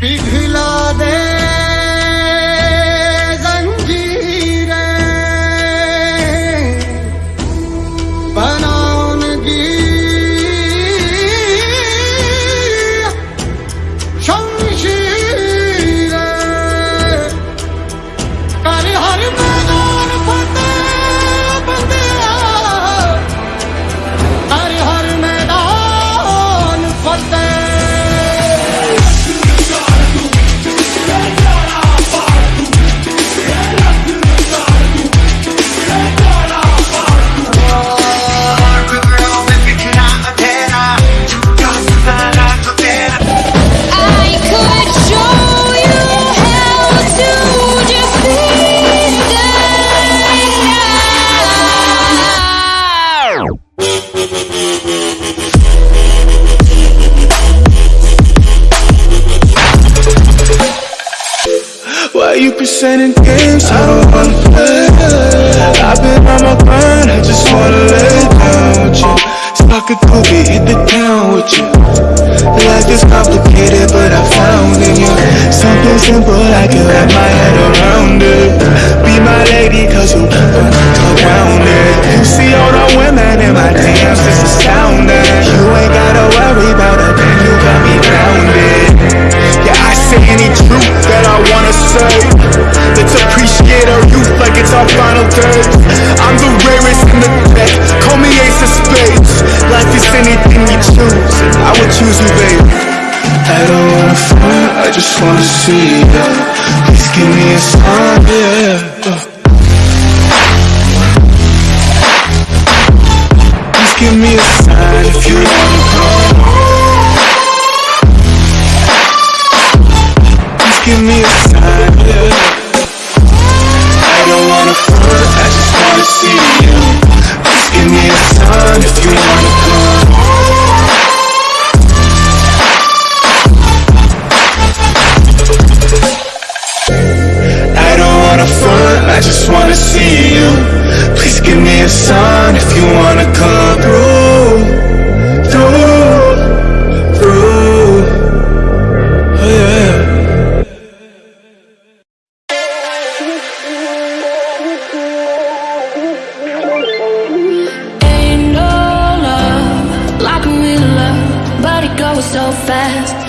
पिघला दे you presenting games? I don't wanna play. I've been on my grind, I just wanna lay down with you. Spark a cookie, hit the town with you. Life is complicated, but I found in you something simple I can wrap my head around it. Be my lady, cause you our final days. I'm the rarest in the deck. Call me ace of spades. Life is anything you choose, I would choose you, babe. I don't wanna front, I just wanna see ya. Please give me a sign, yeah. Please give me a sign if you wanna so fast.